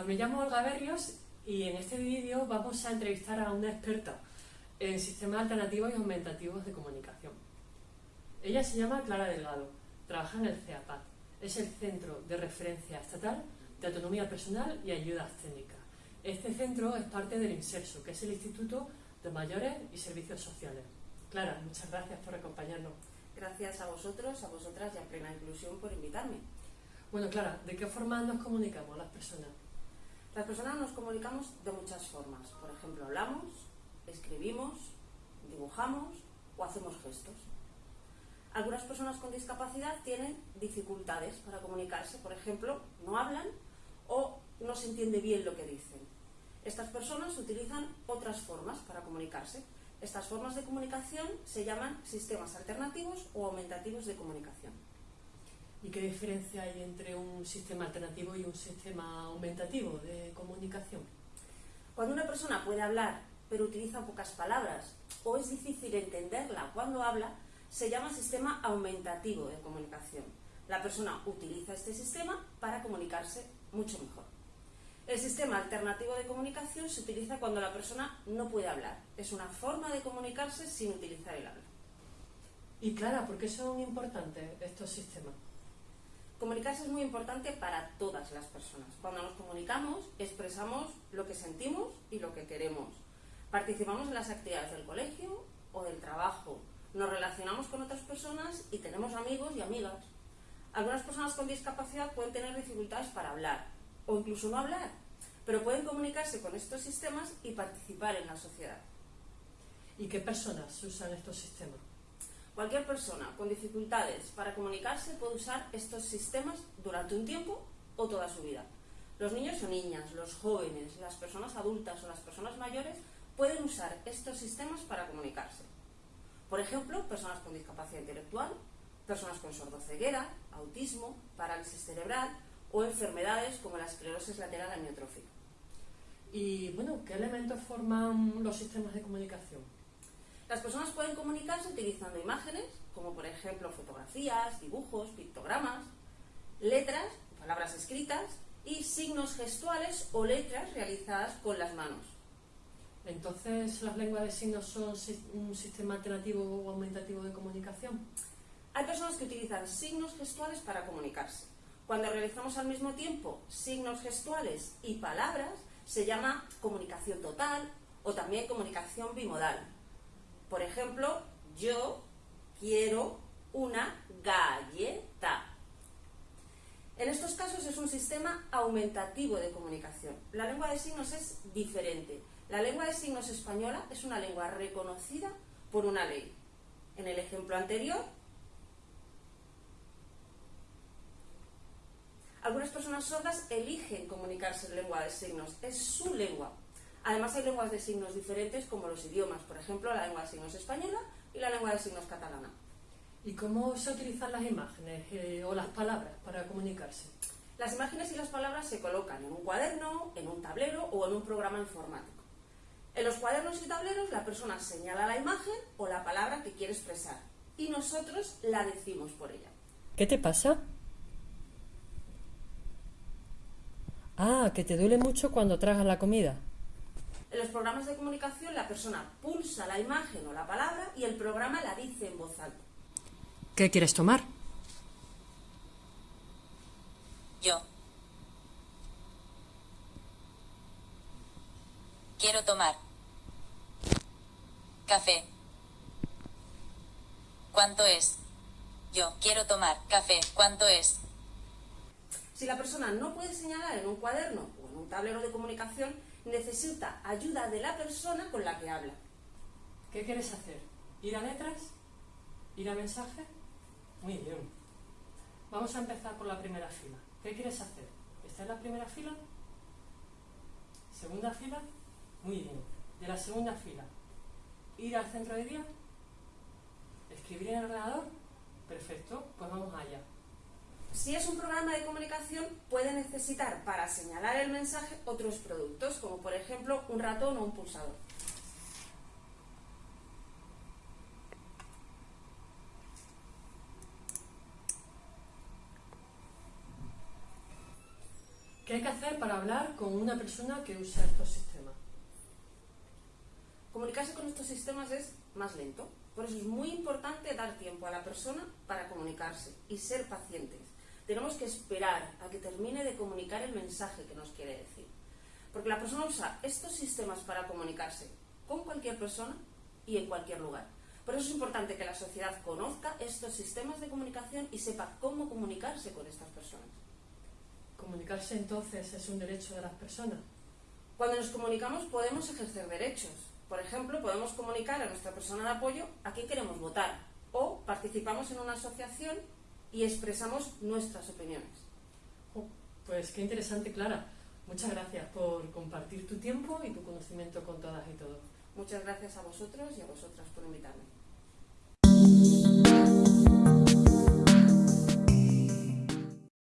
Hola, me llamo Olga Berrios y en este vídeo vamos a entrevistar a una experta en sistemas alternativos y aumentativos de comunicación. Ella se llama Clara Delgado, trabaja en el CEAPAT, es el Centro de Referencia Estatal de Autonomía Personal y Ayudas Técnicas. Este centro es parte del INSERSO, que es el Instituto de Mayores y Servicios Sociales. Clara, muchas gracias por acompañarnos. Gracias a vosotros, a vosotras y a Plena Inclusión por invitarme. Bueno, Clara, ¿de qué forma nos comunicamos las personas? Las personas nos comunicamos de muchas formas. Por ejemplo, hablamos, escribimos, dibujamos o hacemos gestos. Algunas personas con discapacidad tienen dificultades para comunicarse, por ejemplo, no hablan o no se entiende bien lo que dicen. Estas personas utilizan otras formas para comunicarse. Estas formas de comunicación se llaman sistemas alternativos o aumentativos de comunicación. ¿Y qué diferencia hay entre un sistema alternativo y un sistema aumentativo de comunicación? Cuando una persona puede hablar pero utiliza pocas palabras o es difícil entenderla cuando habla, se llama sistema aumentativo de comunicación. La persona utiliza este sistema para comunicarse mucho mejor. El sistema alternativo de comunicación se utiliza cuando la persona no puede hablar. Es una forma de comunicarse sin utilizar el habla. Y Clara, ¿por qué son importantes estos sistemas? Comunicarse es muy importante para todas las personas. Cuando nos comunicamos, expresamos lo que sentimos y lo que queremos. Participamos en las actividades del colegio o del trabajo. Nos relacionamos con otras personas y tenemos amigos y amigas. Algunas personas con discapacidad pueden tener dificultades para hablar o incluso no hablar, pero pueden comunicarse con estos sistemas y participar en la sociedad. ¿Y qué personas usan estos sistemas? Cualquier persona con dificultades para comunicarse puede usar estos sistemas durante un tiempo o toda su vida. Los niños o niñas, los jóvenes, las personas adultas o las personas mayores pueden usar estos sistemas para comunicarse. Por ejemplo, personas con discapacidad intelectual, personas con sordoceguera, autismo, parálisis cerebral o enfermedades como la esclerosis lateral amiotrófica. Y bueno, ¿qué elementos forman los sistemas de comunicación? Las personas pueden comunicarse utilizando imágenes, como por ejemplo fotografías, dibujos, pictogramas, letras, palabras escritas y signos gestuales o letras realizadas con las manos. Entonces, ¿las lenguas de signos son un sistema alternativo o aumentativo de comunicación? Hay personas que utilizan signos gestuales para comunicarse. Cuando realizamos al mismo tiempo signos gestuales y palabras, se llama comunicación total o también comunicación bimodal. Por ejemplo, yo quiero una galleta. En estos casos es un sistema aumentativo de comunicación. La lengua de signos es diferente. La lengua de signos española es una lengua reconocida por una ley. En el ejemplo anterior, algunas personas sordas eligen comunicarse en lengua de signos. Es su lengua. Además hay lenguas de signos diferentes como los idiomas, por ejemplo la lengua de signos española y la lengua de signos catalana. ¿Y cómo se utilizan las imágenes eh, o las palabras para comunicarse? Las imágenes y las palabras se colocan en un cuaderno, en un tablero o en un programa informático. En los cuadernos y tableros la persona señala la imagen o la palabra que quiere expresar y nosotros la decimos por ella. ¿Qué te pasa? Ah, que te duele mucho cuando tragas la comida. En los programas de comunicación la persona pulsa la imagen o la palabra y el programa la dice en voz alta. ¿Qué quieres tomar? Yo. Quiero tomar. Café. ¿Cuánto es? Yo quiero tomar café. ¿Cuánto es? Si la persona no puede señalar en un cuaderno o en un tablero de comunicación, necesita ayuda de la persona con la que habla. ¿Qué quieres hacer? ¿Ir a letras? ¿Ir a mensaje? Muy bien. Vamos a empezar por la primera fila. ¿Qué quieres hacer? ¿Está en la primera fila? ¿Segunda fila? Muy bien. De la segunda fila. ¿Ir al centro de día? ¿Escribir en el ordenador? Perfecto, pues vamos allá. Si es un programa de comunicación, puede necesitar para señalar el mensaje otros productos, como por ejemplo un ratón o un pulsador. ¿Qué hay que hacer para hablar con una persona que usa estos sistemas? Comunicarse con estos sistemas es más lento. Por eso es muy importante dar tiempo a la persona para comunicarse y ser pacientes. Tenemos que esperar a que termine de comunicar el mensaje que nos quiere decir. Porque la persona usa estos sistemas para comunicarse con cualquier persona y en cualquier lugar. Por eso es importante que la sociedad conozca estos sistemas de comunicación y sepa cómo comunicarse con estas personas. Comunicarse entonces es un derecho de las personas. Cuando nos comunicamos podemos ejercer derechos. Por ejemplo, podemos comunicar a nuestra persona de apoyo a quién queremos votar o participamos en una asociación y expresamos nuestras opiniones. Pues qué interesante, Clara. Muchas gracias por compartir tu tiempo y tu conocimiento con todas y todos. Muchas gracias a vosotros y a vosotras por invitarme.